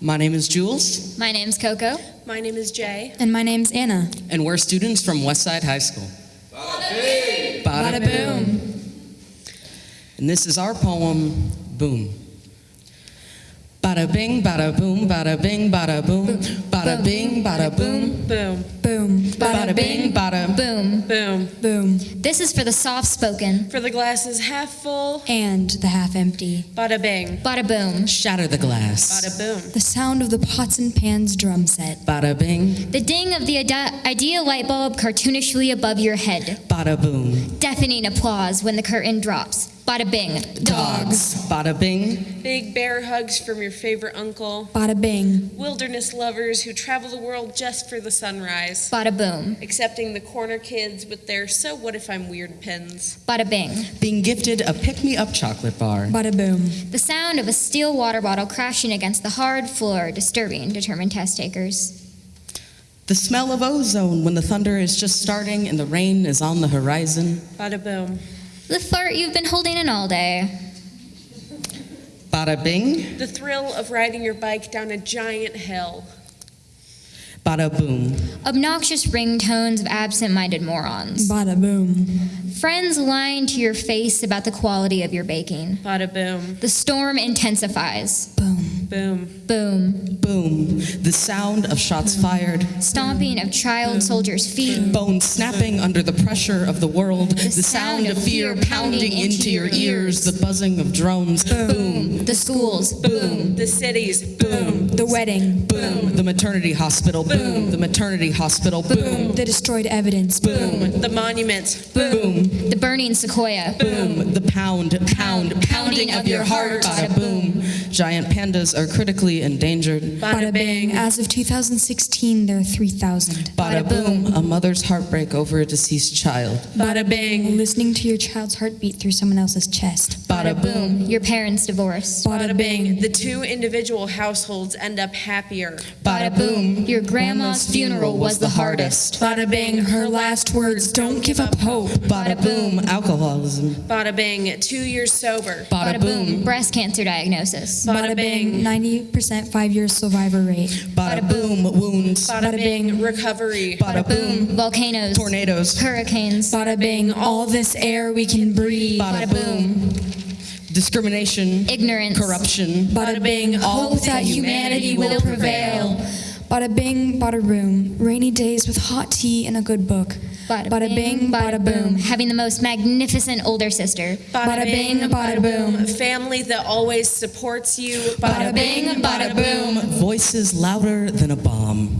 My name is Jules, My name's Coco. My name is Jay. And my name's Anna. and we're students from Westside High School. Bada boom. And this is our poem, Boom. Bada bing, bada boom, bada bing, bada boom, bada bing, bada boom, Boom. Boom. bada bing, bada Boom. Boom. Boom. This is for the soft spoken. For the glasses half full. And the half empty. Bada bing. Bada boom. Shatter the glass. Bada boom. The sound of the pots and pans drum set. Bada bing, The ding of the ide- idea light bulb cartoonishly above your head. bada boom. Deafening applause when the curtain drops. Bada bing. Dogs. Bada bing, Big bear hugs from your favorite uncle. Bada bing. Wilderness lovers who travel the world just for the sunrise. Bada boom. Accepting the corner kids with their so what if I'm weird pins. Bada bing. being gifted a pick me up chocolate bar. Bada boom. The sound of a steel water bottle crashing against the hard floor, disturbing determined test takers. The smell of ozone when the thunder is just starting and the rain is on the horizon. Bada boom. The fart you've been holding in all day. Bada bing, The thrill of riding your bike down a giant hill. bada boom. Obnoxious ringtones of absent minded morons. Bada boom. Friends lying to your face about the quality of your baking. Bada boom. The storm intensifies. Boom. Boom. Boom. Boom. The sound of shots fired. Stomping of child soldiers' feet. Bones snapping under the pressure of the world. The sound of fear pounding into your ears. The buzzing of drones. Boom. The schools. Boom. The cities. Boom. The wedding. Boom. The maternity hospital. Boom. The maternity hospital. Boom. The destroyed evidence. Boom. The monuments. Boom. The burning sequoia. Boom. The pound, pound, pounding of your heart. Bada boom. Giant pandas are critically endangered. Bada bing. As of 2016, there are 3,000. Bada boom. A mother's heartbreak over a deceased child. Bada bing. Listening to your child's heartbeat through someone else's chest. Bada boom. Your parents' divorce. Bada bing. The two individual households end up happier. Bada boom. Your grandma's funeral was the hardest. Bada bing. Her last words don't give up hope. Bada boom. Alcoholism. Bada bing. Two years sober. Bada boom. Breast cancer diagnosis. Bada bing. 90% five year survivor rate. Bada boom. Wounds. Bada bing. Recovery. Bada boom. Volcanoes. Tornadoes. Hurricanes. Bada bing, all this air we can breathe. Bada boom. Discrimination. Ignorance. Corruption. Bada bing, hope that humanity will prevail. Bada bing, bada room, rainy days with hot tea and a good book. Bada, bing, bada boom. Having the most magnificent older sister. Bada bing. bada boom. Family that always supports you. Bada bing, bada boom. Voices louder than a bomb.